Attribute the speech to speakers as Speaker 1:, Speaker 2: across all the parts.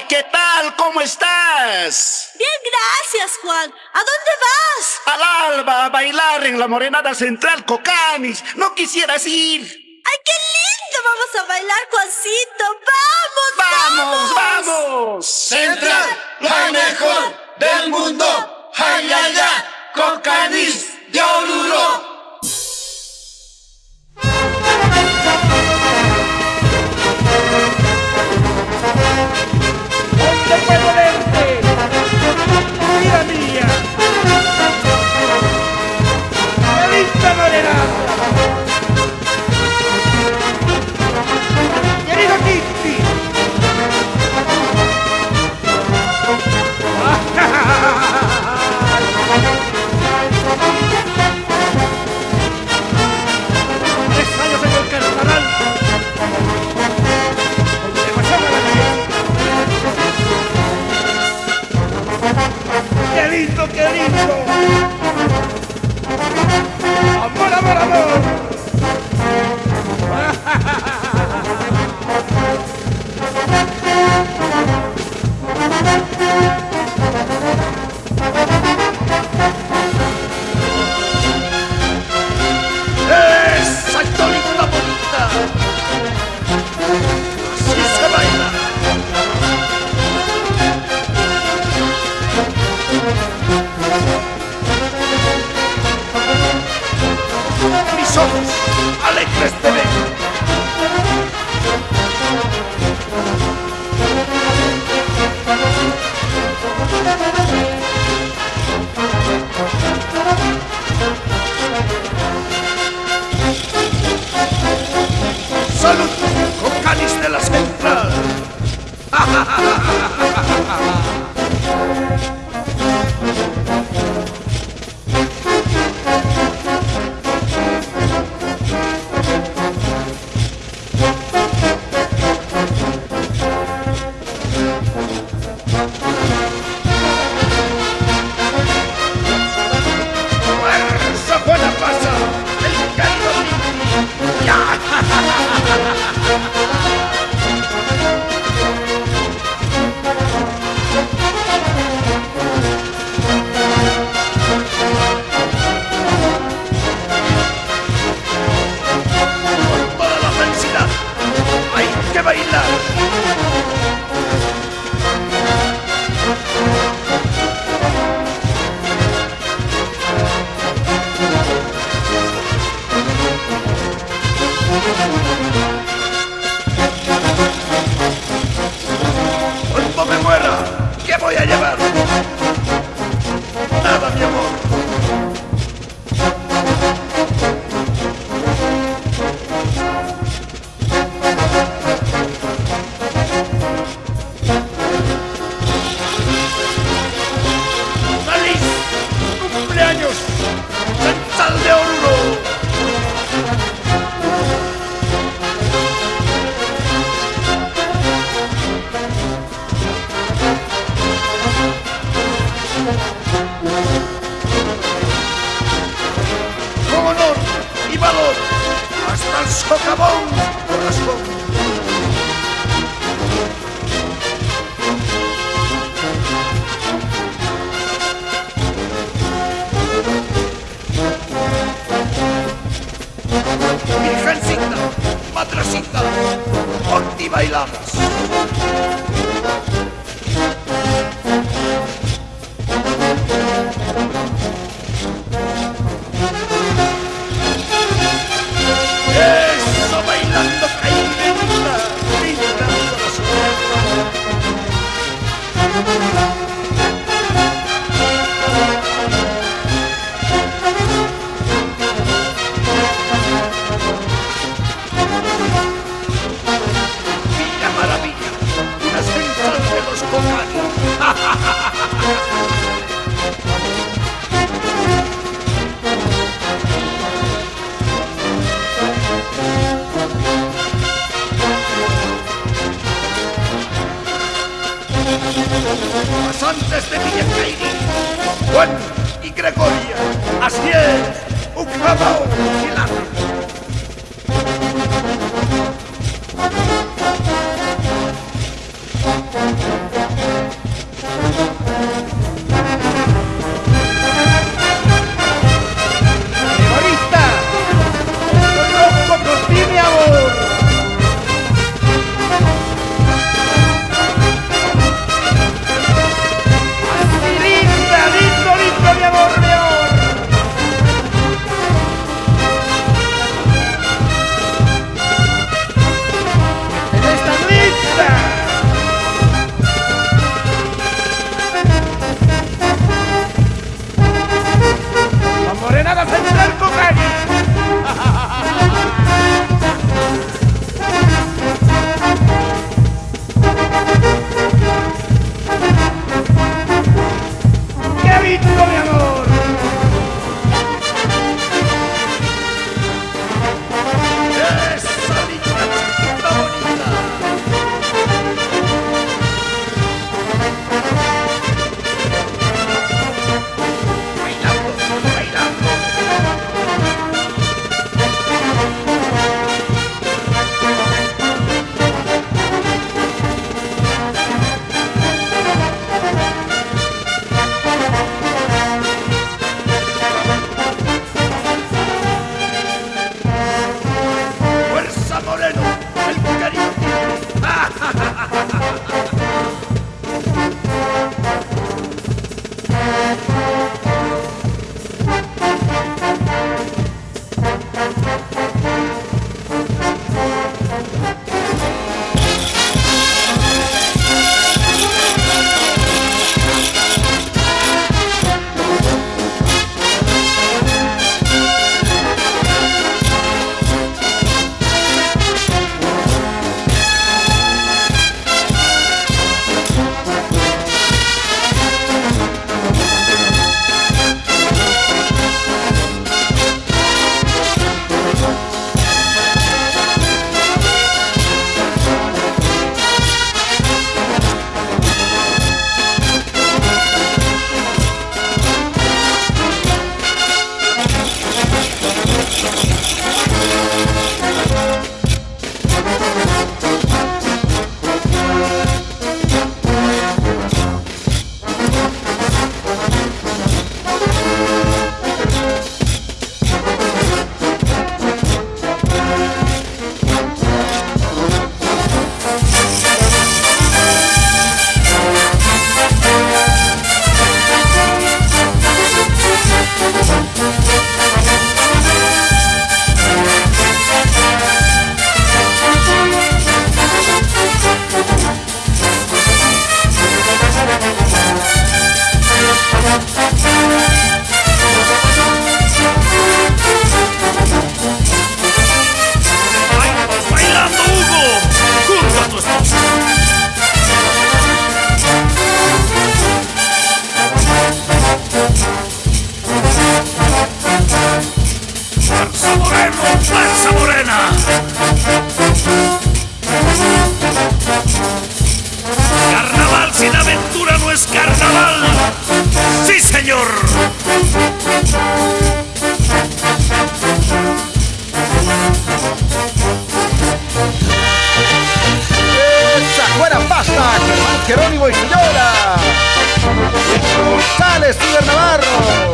Speaker 1: Hola, ¿qué tal? ¿Cómo estás?
Speaker 2: Bien, gracias, Juan. ¿A dónde vas?
Speaker 1: Al alba a bailar en la Morenada Central Cocanis. ¿No quisieras ir?
Speaker 2: ¡Ay, qué lindo! Vamos a bailar, Juancito.
Speaker 1: ¡Vamos,
Speaker 2: ¡Vamos,
Speaker 1: vamos!
Speaker 3: Central, la mejor del mundo. ¡Ay, ay, ay! Por de Villacairi, Juan y Gregoria, así es, Ucrabao y Lana.
Speaker 4: Cristo mi amor. y. Sale Steven Navarro.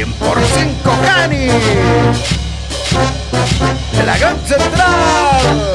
Speaker 4: 100 por 5 Cani. La gran central.